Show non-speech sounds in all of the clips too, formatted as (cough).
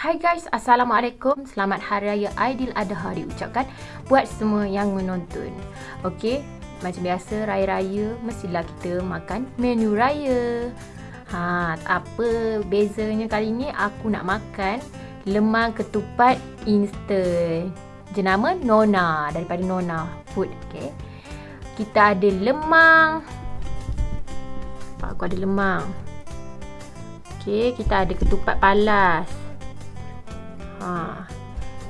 Hai guys, Assalamualaikum. Selamat Hari Raya Adha diucapkan buat semua yang menonton. Okey, macam biasa raya-raya mestilah kita makan menu raya. Ha, apa bezanya kali ni aku nak makan lemang ketupat instant. Jenama Nona daripada Nona Food, okey. Kita ada lemang. Aku ada lemang. Okey, kita ada ketupat palas. Ha.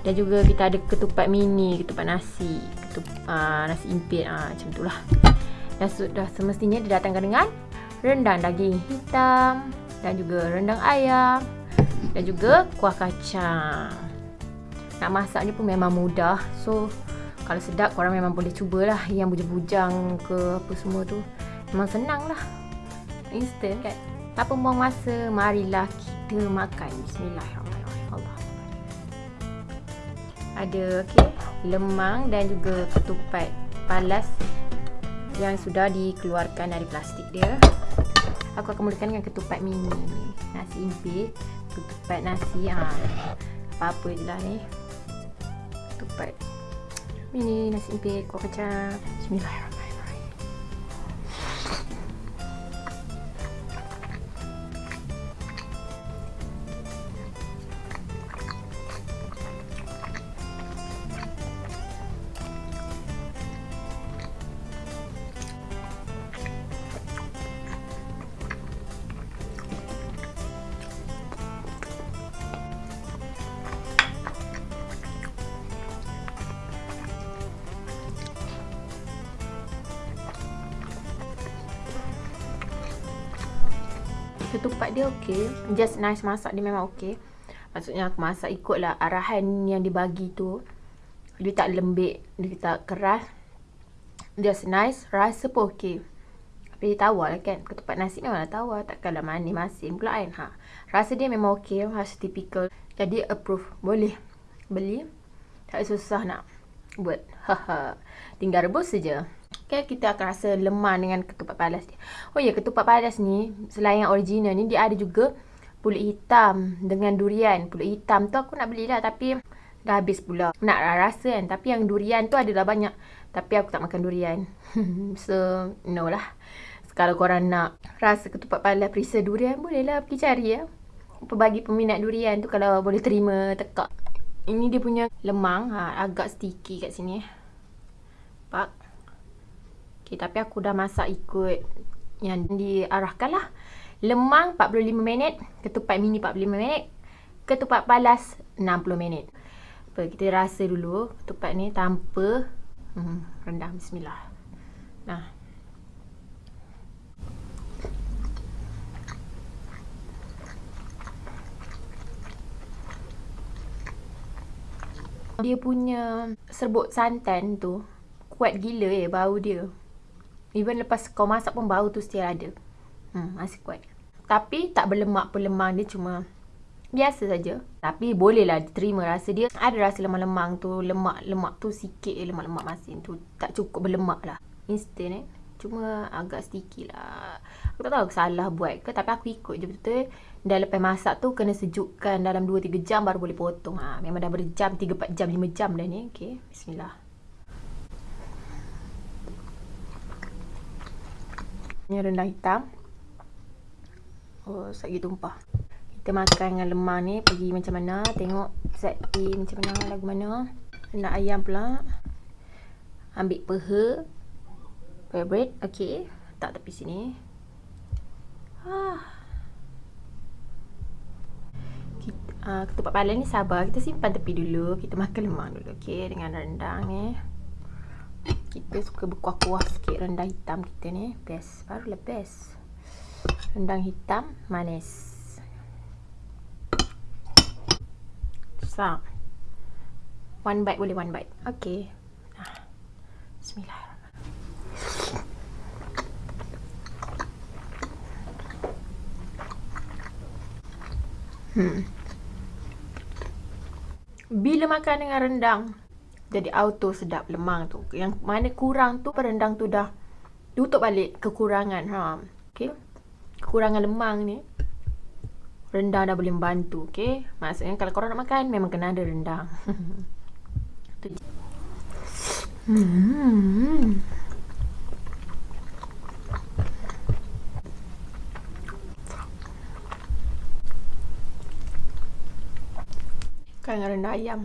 Dan juga kita ada ketupat mini, ketupat nasi, ketupat uh, nasi impit uh, macam itulah. Dan sudah semestinya didatangkan dengan rendang daging hitam dan juga rendang ayam dan juga kuah kacang. Nak masaknya pun memang mudah. So kalau sedap korang memang boleh cubalah yang bujang-bujang ke apa semua tu. Memang senang lah. Instant kan. Tak buang masa, marilah kita makan. Bismillahirrahmanirrahim ada okey. Lemang dan juga ketupat palas yang sudah dikeluarkan dari plastik dia. Aku akan mulakan dengan ketupat mini nasi impit ketupat nasi ha. Apa-apa je lah ni. Ketupat mini nasi impit kuah kacang. Bismillahirrahmanirrahim ketupat dia okey. Just nice masak dia memang okey. Maksudnya aku masak ikutlah arahan yang dibagi tu. Dia tak lembik, dia tak keras. Just nice, rasa pun okey. Tapi tawar lah kan. Ketupat nasi memanglah tawar. Takkanlah manis masin pula kan. Ha. Rasa dia memang okey. Rasa typical. Jadi approve. Boleh beli. Tak susah nak buat. (laughs) Tinggal rebus saja. Okay, kita akan rasa lemah dengan ketupat padas dia. Oh ya, ketupat padas ni, selain yang original ni, dia ada juga pulut hitam dengan durian. Pulut hitam tu aku nak belilah tapi dah habis pula. Nak rasa kan, tapi yang durian tu adalah banyak. Tapi aku tak makan durian. (laughs) so, no lah. Kalau korang nak rasa ketupat padas perisa durian, bolehlah pergi cari ya. Bagi peminat durian tu kalau boleh terima tekak. Ini dia punya lemang, ha, agak sticky kat sini. Pak. Okay, tapi aku dah masak ikut yang diarahkan lah. Lemang 45 minit, ketupat mini 45 minit, ketupat palas 60 minit. Apa, kita rasa dulu ketupat ni tanpa hmm, rendah. Bismillah. Nah. Dia punya serbuk santan tu kuat gila eh bau dia. Even lepas kau masak pun bau tu still ada. Hmm, masih kuat. Tapi tak berlemak pun lemang dia cuma biasa saja. Tapi bolehlah diterima rasa dia. Ada rasa lemang-lemang tu, lemak-lemak tu sikit eh, lemak-lemak masin tu. Tak cukup berlemak lah. Instant eh. Cuma agak sticky lah. Aku tak tahu aku salah buat ke. Tapi aku ikut je betul-betul. Dah lepas masak tu kena sejukkan dalam 2-3 jam baru boleh potong. Ha, memang dah berjam, 3-4 jam, 5 jam dah ni. Okay, bismillah. Ini rendang hitam. Oh, lagi tumpah. Kita makan dengan lemang ni. Pergi macam mana. Tengok A macam mana. Lagu mana. Rendang ayam pula. Ambil peha. Favorite. Okay. Tak tepi sini. Ah. Kita, uh, ketupat pala ni sabar. Kita simpan tepi dulu. Kita makan lemang dulu. Okay. Dengan rendang ni. Kita suka berkuah-kuah sikit rendang hitam kita ni. Best. Barulah best. Rendang hitam manis. Susah. One bite boleh one bite. Okay. Nah. Bismillah. Hmm. Bila makan dengan rendang, jadi auto sedap lemang tu. Yang mana kurang tu perendang tu dah tutup balik kekurangan. Ha. Okay. Kekurangan lemang ni. rendang dah boleh membantu okey maksudnya kalau korang nak makan memang kena ada rendang (laughs) hmm Kan rendang ayam.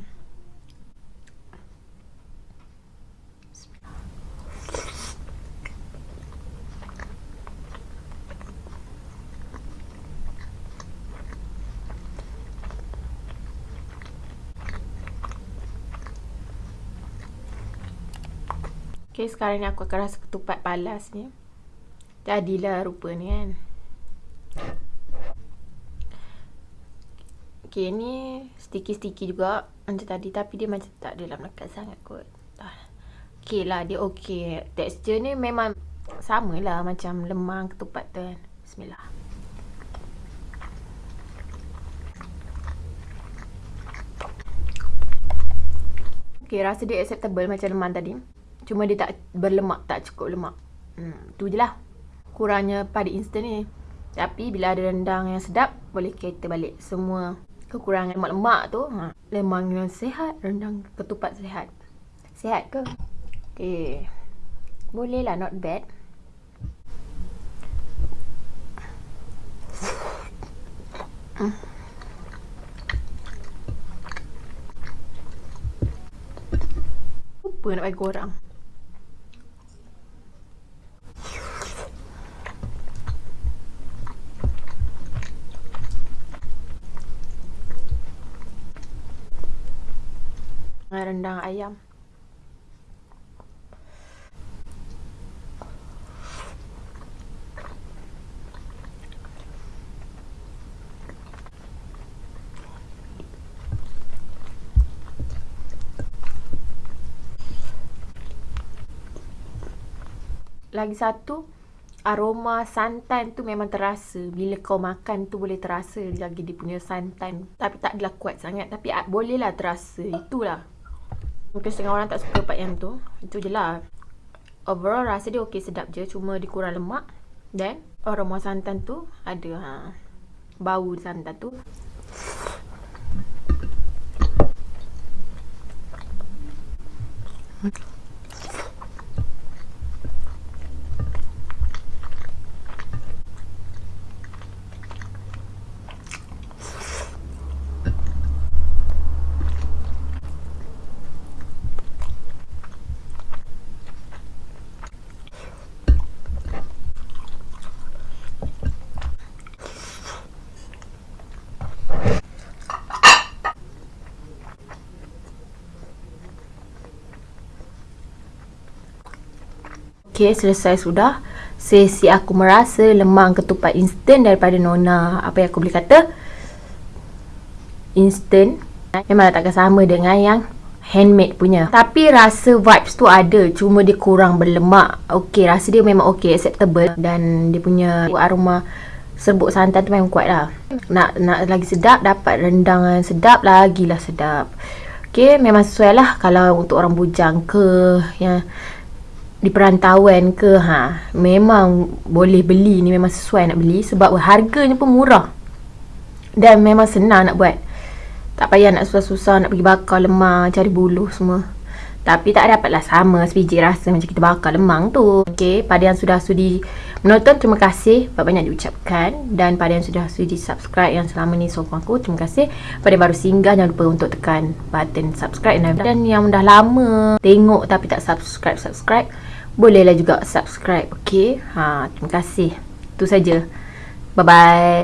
Okay, sekarang ni aku akan rasa ketupat palas ni. Jadilah rupa ni kan. Okay, ni sticky-sticky juga macam tadi. Tapi dia macam tak dalam lekat sangat kot. Okay lah, dia okay. Tekstur ni memang sama lah macam lemang ketupat tu kan. Bismillah. Okay, rasa dia acceptable macam lemang tadi. Cuma dia tak berlemak, tak cukup lemak. Hmm, tu je lah. Kurangnya pada instant ni. Tapi bila ada rendang yang sedap, boleh kita balik semua kekurangan lemak-lemak tu. Ha. Lemang yang sehat, rendang ketupat sehat. Sehat ke? Okay. Boleh lah, not bad. Lupa nak bagi korang. Rendang ayam. Lagi satu, aroma santan tu memang terasa. Bila kau makan tu boleh terasa lagi dia punya santan. Tapi tak adalah kuat sangat. Tapi bolehlah terasa. Itulah. Mungkin setengah orang tak suka part yang tu. Itu je lah. Overall rasa dia okey sedap je. Cuma dia kurang lemak. Dan aroma santan tu ada ha, bau santan tu. Okey, selesai sudah. Sesi aku merasa lemang ketupat instant daripada Nona. Apa yang aku boleh kata? Instant. Memang takkan sama dengan yang handmade punya. Tapi rasa vibes tu ada. Cuma dia kurang berlemak. Okey, rasa dia memang okey, acceptable. Dan dia punya aroma serbuk santan tu memang kuat lah. Nak, nak lagi sedap, dapat rendang sedap, lagilah sedap. Okey, memang sesuai lah kalau untuk orang bujang ke yang di perantauan ke ha memang boleh beli ni memang sesuai nak beli sebab harganya pun murah. Dan memang senang nak buat. Tak payah nak susah-susah nak pergi bakar lemang cari buluh semua. Tapi tak dapatlah sama sebiji rasa macam kita bakar lemang tu. Ok pada yang sudah sudi menonton terima kasih. Banyak-banyak diucapkan. Dan pada yang sudah sudi subscribe yang selama ni sokong aku terima kasih. Pada baru singgah jangan lupa untuk tekan button subscribe. Dan yang dah lama tengok tapi tak subscribe subscribe bolehlah juga subscribe okey? Ha terima kasih. Itu saja. Bye bye